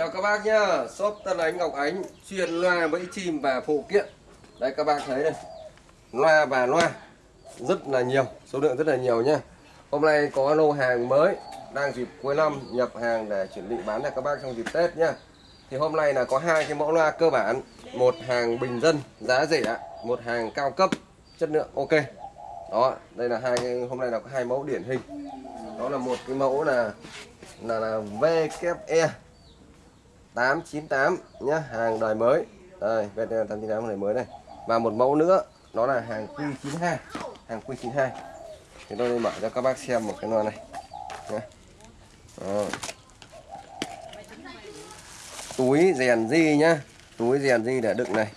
Chào các bác nhá, shop Tân Ánh Ngọc Ánh chuyên loa bẫy chim và phụ kiện. Đây các bác thấy đây, loa và loa rất là nhiều, số lượng rất là nhiều nhá. Hôm nay có lô hàng mới đang dịp cuối năm nhập hàng để chuẩn bị bán cho các bác trong dịp Tết nhá. Thì hôm nay là có hai cái mẫu loa cơ bản, một hàng bình dân giá rẻ, một hàng cao cấp chất lượng ok. Đó, đây là hai cái hôm nay là có hai mẫu điển hình. Đó là một cái mẫu là là, là VKE 898 nhá, hàng đời mới. Đây, VKE 898 đời mới này. Và một mẫu nữa, đó là hàng Q92, hàng Q92. Thì tôi mở cho các bác xem một cái loa này. Nhá. Đó. Túi rèn di nhá, túi rèn di để đựng này.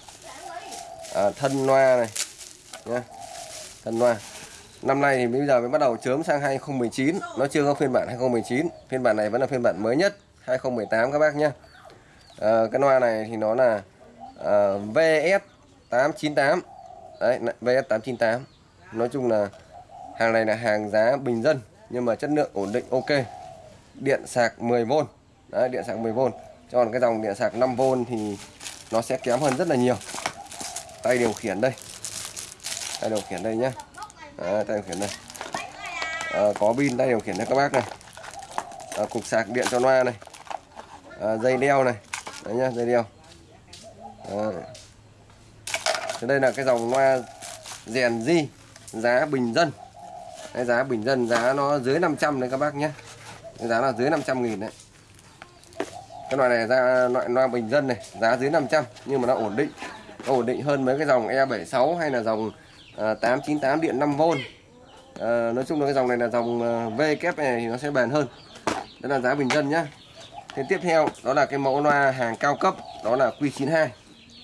À, thân loa này nhá. Thân loa. Năm nay thì bây giờ mới bắt đầu chớm sang 2019 Nó chưa có phiên bản 2019 Phiên bản này vẫn là phiên bản mới nhất 2018 các bác nhé à, Cái loa này thì nó là ờ, à, VS898 Đấy, VS898 Nói chung là hàng này là hàng giá bình dân Nhưng mà chất lượng ổn định ok. Điện sạc 10V Đấy, điện sạc 10V Còn cái dòng điện sạc 5V thì nó sẽ kém hơn rất là nhiều. Tay điều khiển đây. Tay điều khiển đây nhá. À, tay điều khiển đây. À, có pin tay điều khiển đây các bác này. À, cục sạc điện cho loa này. À, dây đeo này đấy nhá dây đeo. Đấy. Thế đây là cái dòng loa rèn di giá bình dân. Cái giá bình dân giá nó dưới 500 đấy các bác nhé cái giá là dưới 500 nghìn đấy. Cái loại này ra loại loa bình dân này giá dưới 500 nhưng mà nó ổn định. Nó ổn định hơn mấy cái dòng E76 hay là dòng à, 898 điện 5V à, nói chung là cái dòng này là dòng à, V kép này thì nó sẽ bền hơn. Đó là giá bình dân nhá. Thế tiếp theo đó là cái mẫu loa hàng cao cấp đó là Q92.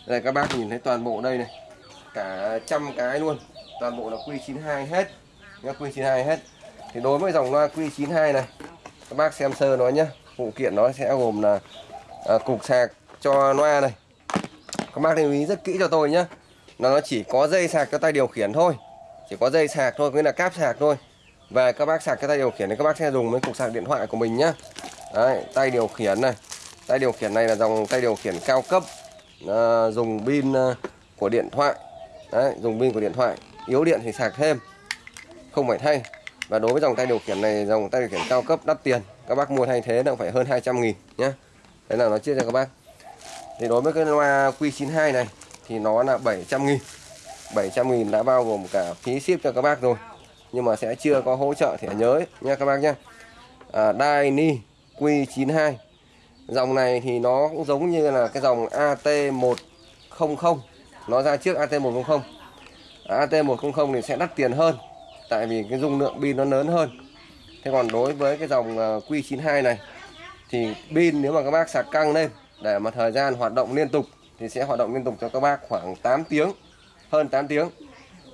Đây các bác nhìn thấy toàn bộ đây này. Cả trăm cái luôn. Toàn bộ là Q92 hết. Nhá Q92 hết. Thì đối với dòng loa Q92 này các bác xem sơ nó nhá. Phụ kiện nó sẽ gồm là à, cục sạc cho loa này. Các bác lưu ý rất kỹ cho tôi nhé là nó chỉ có dây sạc cho tay điều khiển thôi. Chỉ có dây sạc thôi nghĩa là cáp sạc thôi. Và các bác sạc cho tay điều khiển thì các bác sẽ dùng với cục sạc điện thoại của mình nhá. Đấy, tay điều khiển này. Tay điều khiển này là dòng tay điều khiển cao cấp à, dùng pin à, của điện thoại. Đấy, dùng pin của điện thoại. Yếu điện thì sạc thêm. Không phải thay. Và đối với dòng tay điều khiển này dòng tay điều khiển cao cấp đắt tiền. Các bác mua thay thế là phải hơn 200 nghìn nhé đấy là nó chia cho các bác. Thì đối với cái loa Q92 này thì nó là 700 nghìn. 700 nghìn đã bao gồm cả phí ship cho các bác rồi. Nhưng mà sẽ chưa có hỗ trợ thẻ nhớ ấy, nha các bác nhé à, Dyni Q92 dòng này thì nó cũng giống như là cái dòng AT100 nó ra trước AT100 AT100 thì sẽ đắt tiền hơn tại vì cái dung lượng pin nó lớn hơn. Thế còn đối với cái dòng ờ, Q92 này thì pin nếu mà các bác sạc căng lên để mà thời gian hoạt động liên tục thì sẽ hoạt động liên tục cho các bác khoảng 8 tiếng hơn 8 tiếng.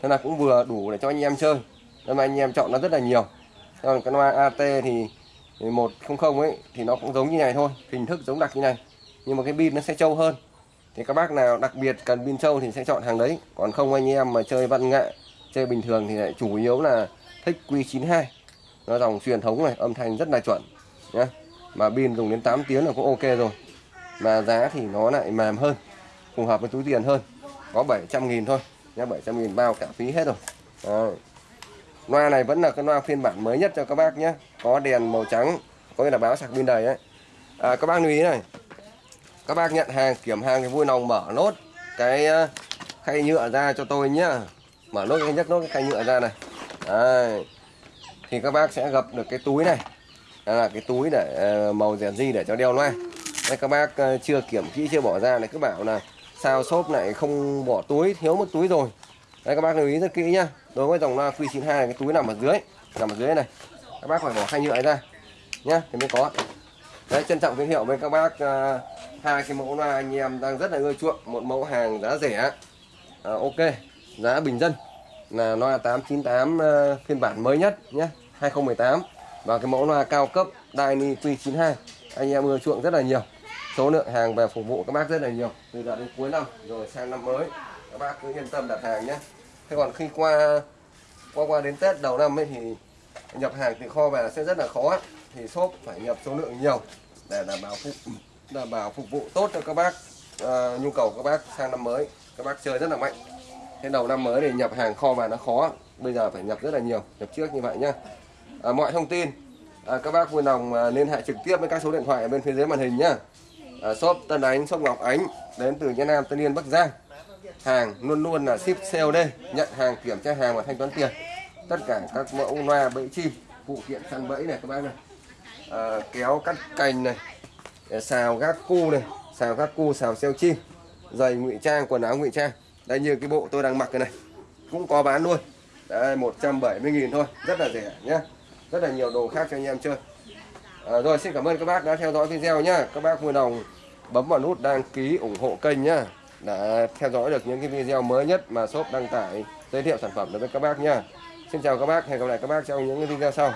Thế là cũng vừa đủ để cho anh em chơi. Nên mà anh em chọn nó rất là nhiều. Còn cái loa AT thì, thì 100 ấy, thì nó cũng giống như này thôi, hình thức giống đặc như này. Nhưng mà cái pin nó sẽ trâu hơn. Thì các bác nào đặc biệt cần pin trâu thì sẽ chọn hàng đấy. Còn không anh em mà chơi văn nghệ, chơi bình thường thì lại chủ yếu là thích Q92. Nó dòng truyền thống này, âm thanh rất là chuẩn nhé mà pin dùng đến 8 tiếng là cũng ok rồi. Mà giá thì nó lại mềm hơn, phù hợp với túi tiền hơn. Có 700 nghìn thôi, nhá 700 nghìn bao cả phí hết rồi. Đấy loa này vẫn là cái loa phiên bản mới nhất cho các bác nhé. Có đèn màu trắng có nghĩa là báo sạc pin đầy ấy. À, các bác lưu ý này. Các bác nhận hàng kiểm hàng thì vui lòng mở nốt cái ờ, khay nhựa ra cho tôi nhá. Mở nốt cái nhấc nốt cái khay nhựa ra này. Đấy. thì các bác sẽ gặp được cái túi này. Đây là cái túi để ờ, màu rèn di để cho đeo loa. Đây các bác ờ, chưa kiểm kỹ chưa bỏ ra này. Cứ bảo là sao shop này không bỏ túi thiếu một túi rồi đây các bác lưu ý rất kỹ nhá. Đối với dòng loa Q92 cái túi nằm ở dưới nằm ở dưới này. Các bác phải bỏ khay nhựa ra nhá thì mới có. Đấy trân trọng giới thiệu với các bác uh, hai cái mẫu loa anh em đang rất là ưa chuộng. Một mẫu hàng giá rẻ à, ok giá bình dân. Là loa 898 uh, à, phiên bản mới nhất nhé 2018 và cái mẫu loa cao cấp Dyni Q92 anh em ưa chuộng rất là nhiều. Số lượng hàng về phục vụ các bác rất là nhiều từ giờ đến cuối năm rồi sang năm mới các bác cứ yên tâm đặt hàng nhé. Thế còn khi qua qua qua đến Tết đầu năm ấy thì nhập hàng từ kho về sẽ rất là khó. Thì shop phải nhập số lượng nhiều để đảm bảo phục đảm bảo phục vụ tốt cho các bác à, nhu cầu các bác sang năm mới. Các bác chơi rất là mạnh. Thế đầu năm mới thì nhập hàng kho vào nó khó. Bây giờ phải nhập rất là nhiều nhập trước như vậy nhá. À, mọi thông tin à, các bác vui lòng à, liên hệ trực tiếp với các số điện thoại ở bên phía dưới màn hình nhá. À, shop Tân Ánh shop Ngọc Ánh đến từ Nhân Nam Tân Yên Bắc Giang hàng luôn luôn là ship COD nhận hàng kiểm tra hàng và thanh toán tiền. Tất cả các mẫu loa bẫy chim phụ kiện săn bẫy này các bác này. À, kéo cắt cành này à, xào gác cu này xào gác cu xào xeo chim giày ngụy trang quần áo ngụy trang. Đây như cái bộ tôi đang mặc cái này cũng có bán luôn. Đây 170.000 thôi rất là rẻ nhé rất là nhiều đồ khác cho anh em chơi. À, rồi xin cảm ơn các bác đã theo dõi video nhá. Các bác vui lòng bấm vào nút đăng ký ủng hộ kênh nhá đã theo dõi được những cái video mới nhất mà shop đăng tải, giới thiệu sản phẩm đối với các bác nha. xin chào các bác, hẹn gặp lại các bác trong những cái video sau